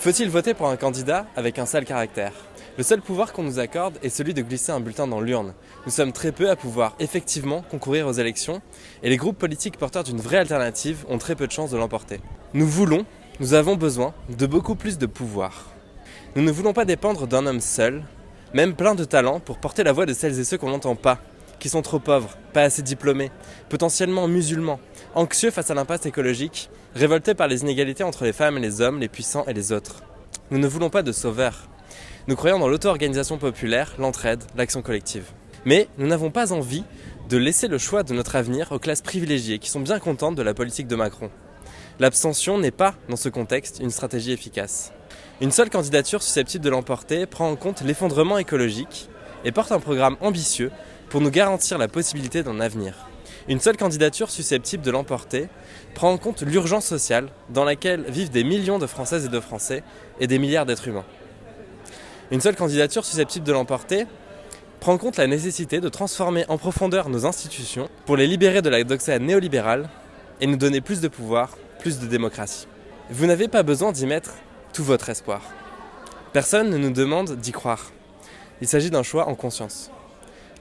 Faut-il voter pour un candidat avec un sale caractère? Le seul pouvoir qu'on nous accorde est celui de glisser un bulletin dans l'urne. Nous sommes très peu à pouvoir effectivement concourir aux élections et les groupes politiques porteurs d'une vraie alternative ont très peu de chances de l'emporter. Nous voulons, nous avons besoin de beaucoup plus de pouvoir. Nous ne voulons pas dépendre d'un homme seul, même plein de talent pour porter la voix de celles et ceux qu'on n'entend pas, qui sont trop pauvres, pas assez diplômés, potentiellement musulmans, anxieux face à l'impasse écologique, révoltés par les inégalités entre les femmes et les hommes, les puissants et les autres. Nous ne voulons pas de sauveurs. Nous croyons dans l'auto-organisation populaire, l'entraide, l'action collective. Mais nous n'avons pas envie de laisser le choix de notre avenir aux classes privilégiées qui sont bien contentes de la politique de Macron. L'abstention n'est pas, dans ce contexte, une stratégie efficace. Une seule candidature susceptible de l'emporter prend en compte l'effondrement écologique et porte un programme ambitieux pour nous garantir la possibilité d'un avenir. Une seule candidature susceptible de l'emporter prend en compte l'urgence sociale dans laquelle vivent des millions de Françaises et de Français et des milliards d'êtres humains. Une seule candidature susceptible de l'emporter prend en compte la nécessité de transformer en profondeur nos institutions pour les libérer de la doxa néolibérale et nous donner plus de pouvoir, plus de démocratie. Vous n'avez pas besoin d'y mettre tout votre espoir. Personne ne nous demande d'y croire. Il s'agit d'un choix en conscience.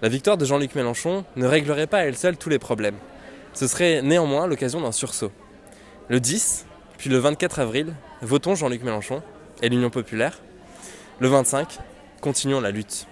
La victoire de Jean-Luc Mélenchon ne réglerait pas à elle seule tous les problèmes. Ce serait néanmoins l'occasion d'un sursaut. Le 10, puis le 24 avril, votons Jean-Luc Mélenchon et l'Union populaire. Le 25, continuons la lutte.